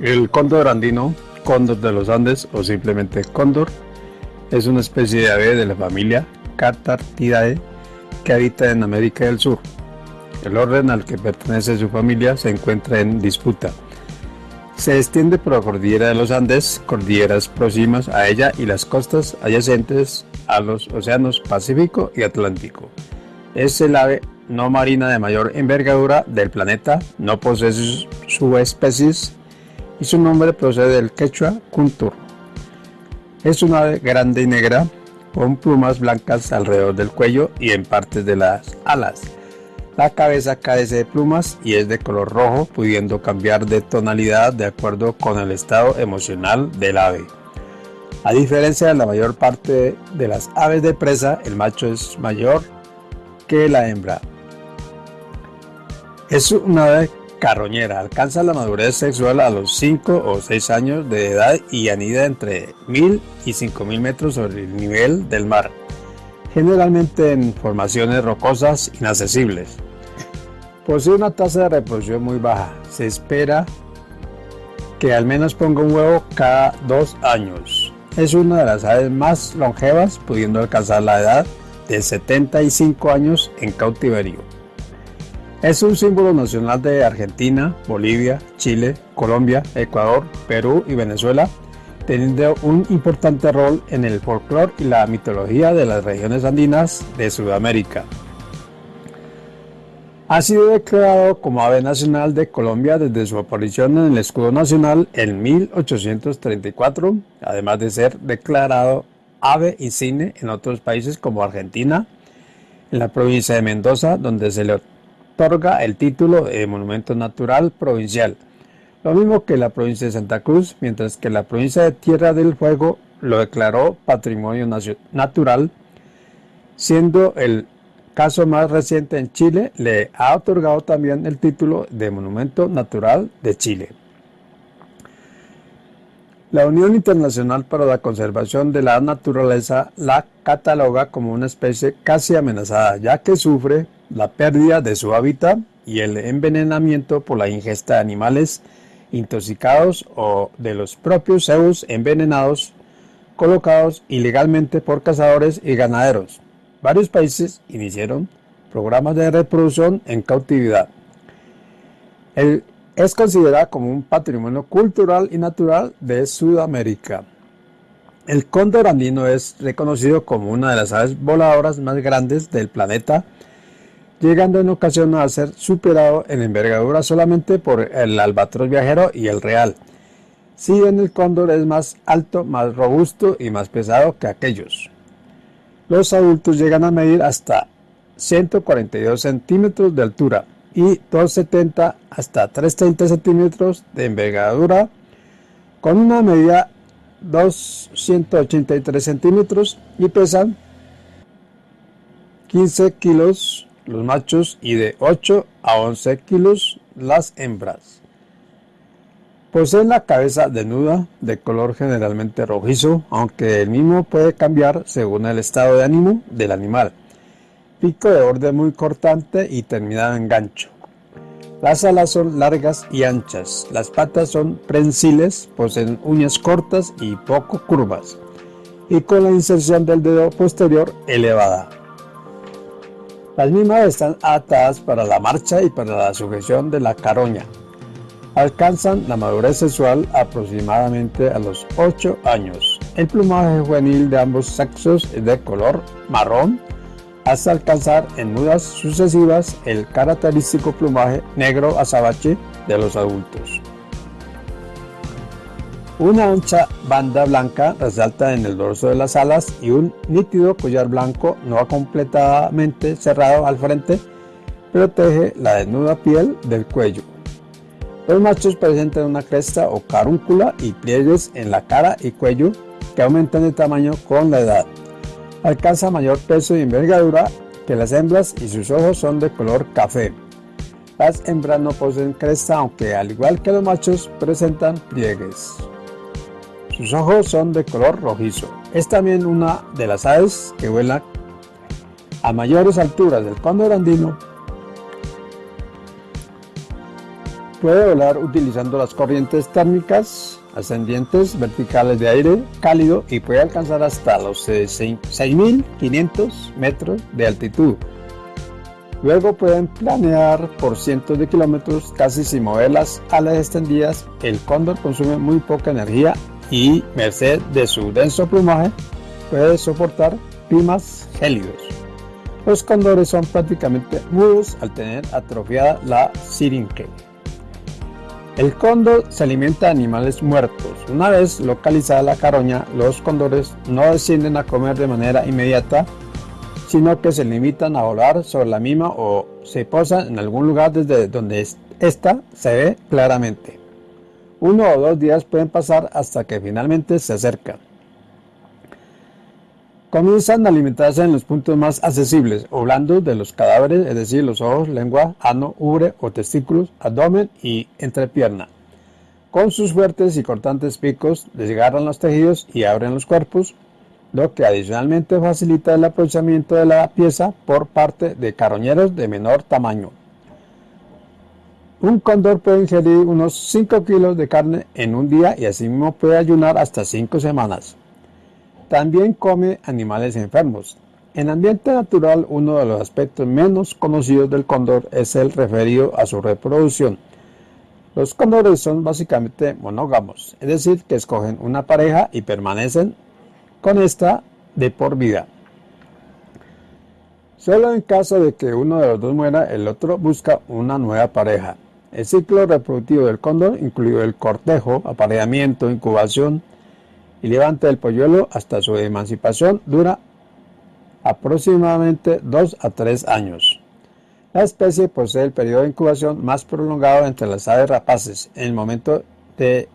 El cóndor andino, cóndor de los Andes o simplemente cóndor, es una especie de ave de la familia Catartidae que habita en América del Sur. El orden al que pertenece su familia se encuentra en disputa. Se extiende por la cordillera de los Andes, cordilleras próximas a ella y las costas adyacentes a los océanos Pacífico y Atlántico. Es el ave no marina de mayor envergadura del planeta, no posee subespecies y su nombre procede del quechua kuntur. Es una ave grande y negra con plumas blancas alrededor del cuello y en partes de las alas. La cabeza carece de plumas y es de color rojo, pudiendo cambiar de tonalidad de acuerdo con el estado emocional del ave. A diferencia de la mayor parte de las aves de presa, el macho es mayor que la hembra. Es una ave carroñera. Alcanza la madurez sexual a los 5 o 6 años de edad y anida entre 1000 y 5000 metros sobre el nivel del mar, generalmente en formaciones rocosas inaccesibles. Posee una tasa de reproducción muy baja. Se espera que al menos ponga un huevo cada dos años. Es una de las aves más longevas, pudiendo alcanzar la edad de 75 años en cautiverio. Es un símbolo nacional de Argentina, Bolivia, Chile, Colombia, Ecuador, Perú y Venezuela, teniendo un importante rol en el folclore y la mitología de las regiones andinas de Sudamérica. Ha sido declarado como ave nacional de Colombia desde su aparición en el escudo nacional en 1834, además de ser declarado ave insigne en otros países como Argentina, en la provincia de Mendoza, donde se le otorga el título de Monumento Natural Provincial, lo mismo que la provincia de Santa Cruz, mientras que la provincia de Tierra del Fuego lo declaró Patrimonio Natural, siendo el caso más reciente en Chile, le ha otorgado también el título de Monumento Natural de Chile. La Unión Internacional para la Conservación de la Naturaleza la cataloga como una especie casi amenazada, ya que sufre la pérdida de su hábitat y el envenenamiento por la ingesta de animales intoxicados o de los propios cebos envenenados colocados ilegalmente por cazadores y ganaderos. Varios países iniciaron programas de reproducción en cautividad. es considerado como un patrimonio cultural y natural de Sudamérica. El cóndor andino es reconocido como una de las aves voladoras más grandes del planeta llegando en ocasión a ser superado en envergadura solamente por el albatros viajero y el real. Si bien el cóndor es más alto, más robusto y más pesado que aquellos. Los adultos llegan a medir hasta 142 centímetros de altura y 270 hasta 330 centímetros de envergadura con una medida 283 centímetros y pesan 15 kilos los machos y de 8 a 11 kilos las hembras. Poseen la cabeza desnuda, de color generalmente rojizo, aunque el mismo puede cambiar según el estado de ánimo del animal. Pico de borde muy cortante y terminado en gancho. Las alas son largas y anchas, las patas son prensiles, poseen uñas cortas y poco curvas, y con la inserción del dedo posterior elevada. Las mismas están atadas para la marcha y para la sujeción de la caroña. Alcanzan la madurez sexual aproximadamente a los 8 años. El plumaje juvenil de ambos sexos es de color marrón hasta alcanzar en mudas sucesivas el característico plumaje negro azabache de los adultos. Una ancha banda blanca resalta en el dorso de las alas y un nítido collar blanco no completamente cerrado al frente protege la desnuda piel del cuello. Los machos presentan una cresta o carúncula y pliegues en la cara y cuello que aumentan de tamaño con la edad. Alcanza mayor peso y envergadura que las hembras y sus ojos son de color café. Las hembras no poseen cresta aunque al igual que los machos presentan pliegues. Sus ojos son de color rojizo. Es también una de las aves que vuela a mayores alturas del cóndor andino. Puede volar utilizando las corrientes térmicas ascendientes verticales de aire cálido y puede alcanzar hasta los 6.500 metros de altitud. Luego pueden planear por cientos de kilómetros casi sin mover las alas extendidas. El cóndor consume muy poca energía y, merced de su denso plumaje, puede soportar climas gélidos. Los cóndores son prácticamente mudos al tener atrofiada la sirinque. El cóndor se alimenta de animales muertos. Una vez localizada la caroña, los cóndores no descienden a comer de manera inmediata sino que se limitan a volar sobre la misma o se posan en algún lugar desde donde ésta se ve claramente. Uno o dos días pueden pasar hasta que finalmente se acercan. Comienzan a alimentarse en los puntos más accesibles o blandos de los cadáveres, es decir, los ojos, lengua, ano, ubre o testículos, abdomen y entrepierna. Con sus fuertes y cortantes picos desgarran los tejidos y abren los cuerpos, lo que adicionalmente facilita el aprovechamiento de la pieza por parte de carroñeros de menor tamaño. Un cóndor puede ingerir unos 5 kilos de carne en un día y asimismo puede ayunar hasta 5 semanas. También come animales enfermos. En ambiente natural, uno de los aspectos menos conocidos del cóndor es el referido a su reproducción. Los cóndores son básicamente monógamos, es decir, que escogen una pareja y permanecen con esta de por vida. Solo en caso de que uno de los dos muera, el otro busca una nueva pareja. El ciclo reproductivo del cóndor, incluido el cortejo, apareamiento, incubación y levante del polluelo hasta su emancipación, dura aproximadamente 2 a 3 años. La especie posee el periodo de incubación más prolongado entre las aves rapaces. En el momento de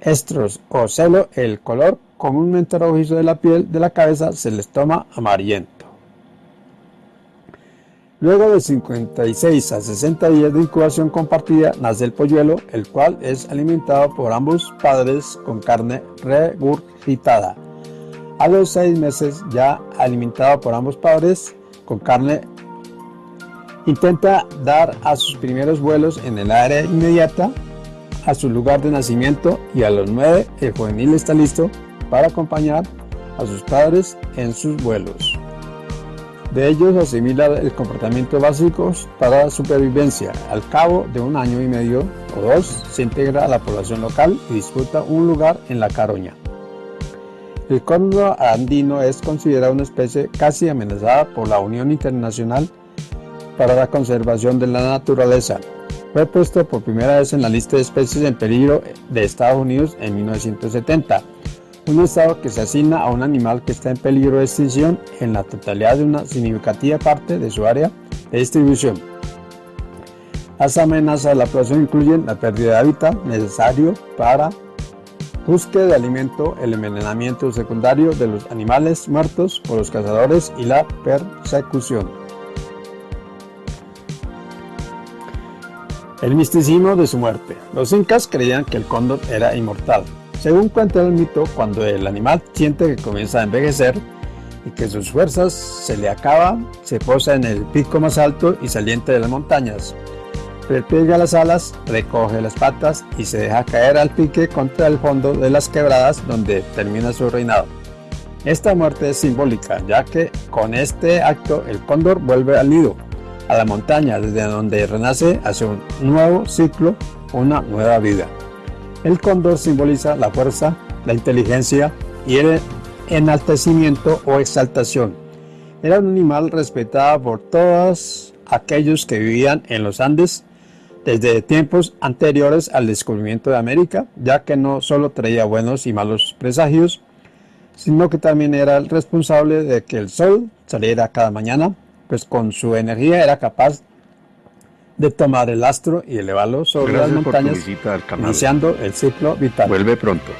estros o celo, el color comúnmente rojizo de la piel de la cabeza se les toma amarillento. Luego de 56 a 60 días de incubación compartida nace el polluelo, el cual es alimentado por ambos padres con carne regurgitada. A los 6 meses ya alimentado por ambos padres con carne intenta dar a sus primeros vuelos en el área inmediata a su lugar de nacimiento y a los 9 el juvenil está listo para acompañar a sus padres en sus vuelos. De ellos asimila el comportamiento básico para la supervivencia. Al cabo de un año y medio o dos, se integra a la población local y disputa un lugar en la caroña. El cóndor andino es considerado una especie casi amenazada por la Unión Internacional para la Conservación de la Naturaleza. Fue puesto por primera vez en la lista de especies en peligro de Estados Unidos en 1970 un estado que se asigna a un animal que está en peligro de extinción en la totalidad de una significativa parte de su área de distribución. Las amenazas de la población incluyen la pérdida de hábitat necesario para búsqueda de alimento, el envenenamiento secundario de los animales muertos por los cazadores y la persecución. El misticismo de su muerte. Los incas creían que el cóndor era inmortal, según cuenta el mito, cuando el animal siente que comienza a envejecer y que sus fuerzas se le acaban, se posa en el pico más alto y saliente de las montañas. Repliega las alas, recoge las patas y se deja caer al pique contra el fondo de las quebradas donde termina su reinado. Esta muerte es simbólica, ya que con este acto el cóndor vuelve al nido, a la montaña desde donde renace hacia un nuevo ciclo, una nueva vida. El cóndor simboliza la fuerza, la inteligencia y el enaltecimiento o exaltación. Era un animal respetado por todos aquellos que vivían en los Andes desde tiempos anteriores al descubrimiento de América, ya que no solo traía buenos y malos presagios, sino que también era el responsable de que el sol saliera cada mañana, pues con su energía era capaz de tomar el astro y elevarlo sobre las montañas, iniciando el ciclo vital. Vuelve pronto.